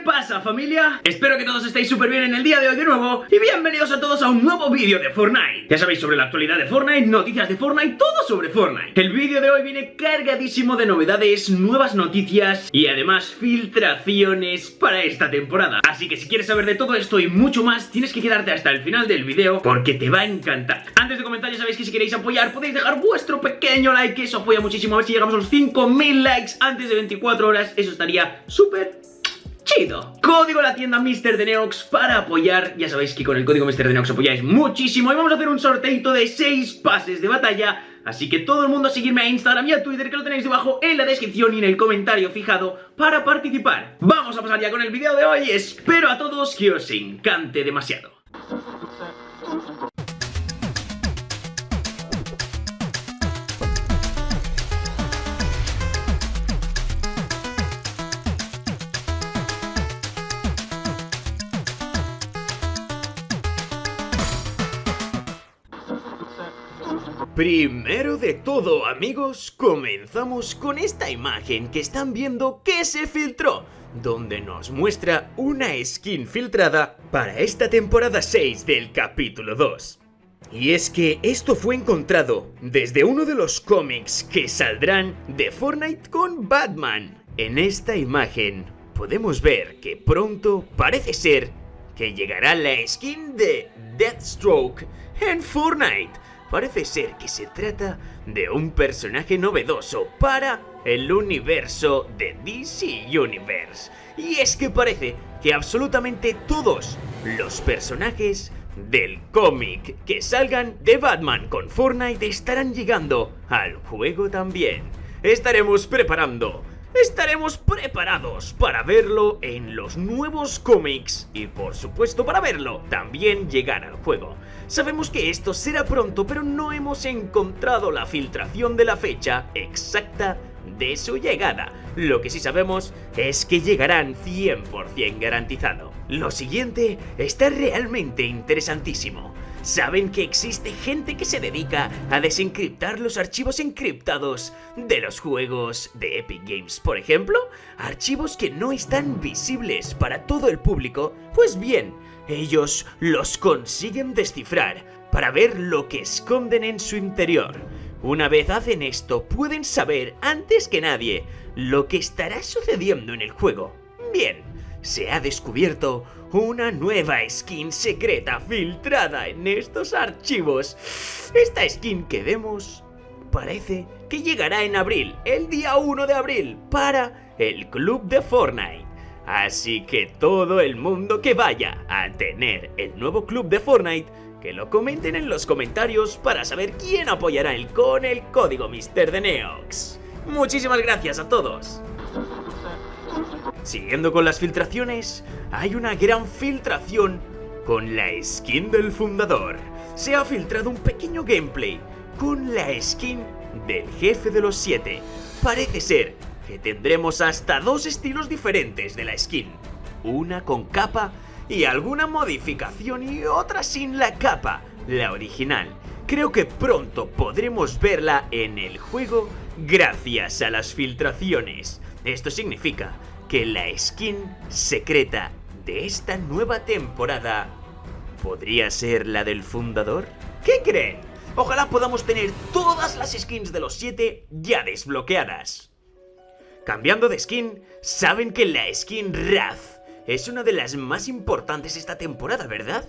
pasa familia? Espero que todos estéis súper bien en el día de hoy de nuevo Y bienvenidos a todos a un nuevo vídeo de Fortnite. Ya sabéis sobre la actualidad de Fortnite, noticias de Fortnite, todo sobre Fortnite. El vídeo de hoy viene cargadísimo de novedades, nuevas noticias Y además filtraciones para esta temporada. Así que si quieres saber de todo esto y mucho más Tienes que quedarte hasta el final del vídeo porque te va a encantar. Antes de comenzar ya sabéis que si queréis apoyar podéis dejar vuestro pequeño like eso apoya muchísimo. A ver si llegamos a los 5000 likes antes de 24 horas Eso estaría súper chido. Código la tienda Mr. de para apoyar. Ya sabéis que con el código Mr. de apoyáis muchísimo. Y vamos a hacer un sorteito de 6 pases de batalla. Así que todo el mundo a seguirme a Instagram y a Twitter que lo tenéis debajo en la descripción y en el comentario fijado para participar. Vamos a pasar ya con el vídeo de hoy. Espero a todos que os encante demasiado. Primero de todo, amigos, comenzamos con esta imagen que están viendo que se filtró, donde nos muestra una skin filtrada para esta temporada 6 del capítulo 2. Y es que esto fue encontrado desde uno de los cómics que saldrán de Fortnite con Batman. En esta imagen podemos ver que pronto parece ser que llegará la skin de Deathstroke en Fortnite parece ser que se trata de un personaje novedoso para el universo de DC Universe. Y es que parece que absolutamente todos los personajes del cómic que salgan de Batman con Fortnite estarán llegando al juego también. Estaremos preparando estaremos preparados para verlo en los nuevos cómics y por supuesto para verlo también llegar al juego. Sabemos que esto será pronto pero no hemos encontrado la filtración de la fecha exacta de su llegada. Lo que sí sabemos es que llegarán 100% garantizado. Lo siguiente está realmente interesantísimo. ¿Saben que existe gente que se dedica a desencriptar los archivos encriptados de los juegos de Epic Games, por ejemplo? Archivos que no están visibles para todo el público. Pues bien, ellos los consiguen descifrar para ver lo que esconden en su interior. Una vez hacen esto, pueden saber antes que nadie lo que estará sucediendo en el juego. Bien, se ha descubierto una nueva skin secreta filtrada en estos archivos. Esta skin que vemos parece que llegará en abril, el día 1 de abril, para el club de Fortnite. Así que todo el mundo que vaya a tener el nuevo club de Fortnite, que lo comenten en los comentarios para saber quién apoyará el con el código Mister de Neox. Muchísimas gracias a todos. Siguiendo con las filtraciones, hay una gran filtración con la skin del fundador. Se ha filtrado un pequeño gameplay con la skin del jefe de los siete. Parece ser que tendremos hasta dos estilos diferentes de la skin. Una con capa y alguna modificación y otra sin la capa, la original. Creo que pronto podremos verla en el juego gracias a las filtraciones. Esto significa que la skin secreta de esta nueva temporada podría ser la del fundador? ¿Qué creen? Ojalá podamos tener todas las skins de los 7 ya desbloqueadas. Cambiando de skin, saben que la skin Wrath es una de las más importantes esta temporada, ¿verdad?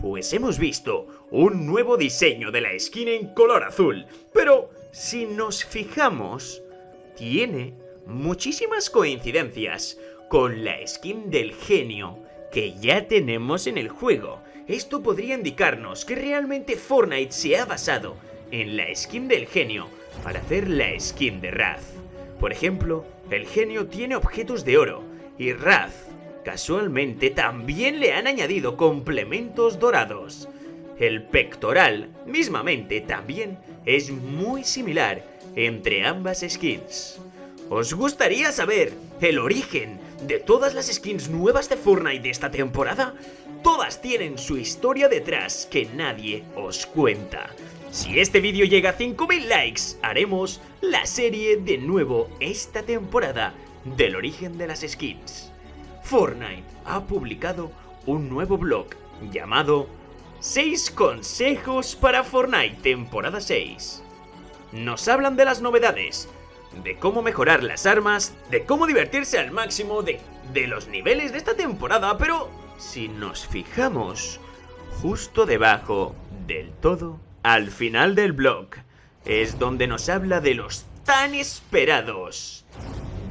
Pues hemos visto un nuevo diseño de la skin en color azul, pero si nos fijamos, tiene muchísimas coincidencias con la skin del genio que ya tenemos en el juego. Esto podría indicarnos que realmente Fortnite se ha basado en la skin del genio para hacer la skin de Wrath. Por ejemplo, el genio tiene objetos de oro y Wrath casualmente también le han añadido complementos dorados. El pectoral, mismamente, también es muy similar entre ambas skins. ¿Os gustaría saber el origen de todas las skins nuevas de Fortnite de esta temporada? Todas tienen su historia detrás que nadie os cuenta. Si este vídeo llega a 5000 likes, haremos la serie de nuevo esta temporada del origen de las skins. Fortnite ha publicado un nuevo blog llamado 6 consejos para Fortnite temporada 6. Nos hablan de las novedades, de cómo mejorar las armas, de cómo divertirse al máximo, de, de los niveles de esta temporada, pero si nos fijamos justo debajo del todo, al final del blog, es donde nos habla de los tan esperados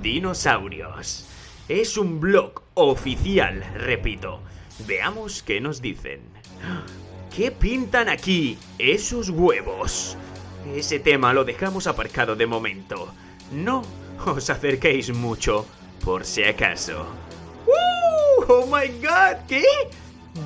dinosaurios. Es un blog oficial, repito. Veamos qué nos dicen. ¿Qué pintan aquí esos huevos? Ese tema lo dejamos aparcado de momento. No os acerquéis mucho, por si acaso. ¡Uh! ¡Oh my god! ¿Qué?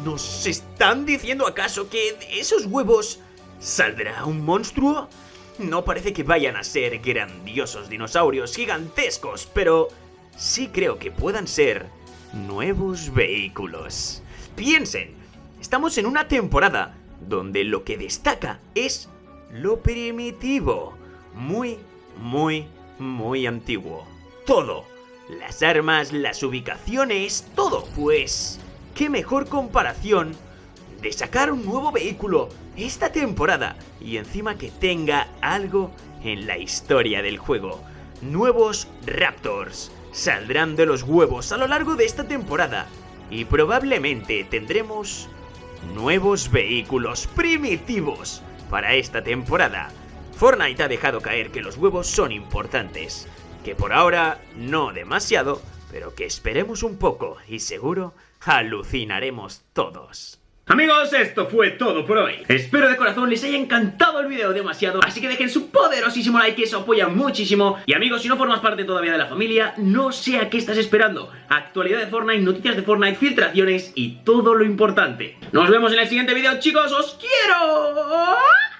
¿Nos están diciendo acaso que de esos huevos saldrá un monstruo? No parece que vayan a ser grandiosos dinosaurios gigantescos, pero sí creo que puedan ser nuevos vehículos. Piensen, estamos en una temporada donde lo que destaca es lo primitivo. Muy, muy, muy antiguo. Todo. Las armas, las ubicaciones, todo. Pues, qué mejor comparación de sacar un nuevo vehículo esta temporada y encima que tenga algo en la historia del juego. Nuevos Raptors saldrán de los huevos a lo largo de esta temporada y probablemente tendremos nuevos vehículos primitivos para esta temporada. Fortnite ha dejado caer que los huevos son importantes, que por ahora no demasiado, pero que esperemos un poco y seguro alucinaremos todos. Amigos, esto fue todo por hoy. Espero de corazón les haya encantado el video demasiado, así que dejen su poderosísimo like, eso apoya muchísimo. Y amigos, si no formas parte todavía de la familia, no sé a qué estás esperando. Actualidad de Fortnite, noticias de Fortnite, filtraciones y todo lo importante. Nos vemos en el siguiente video, chicos, ¡os quiero!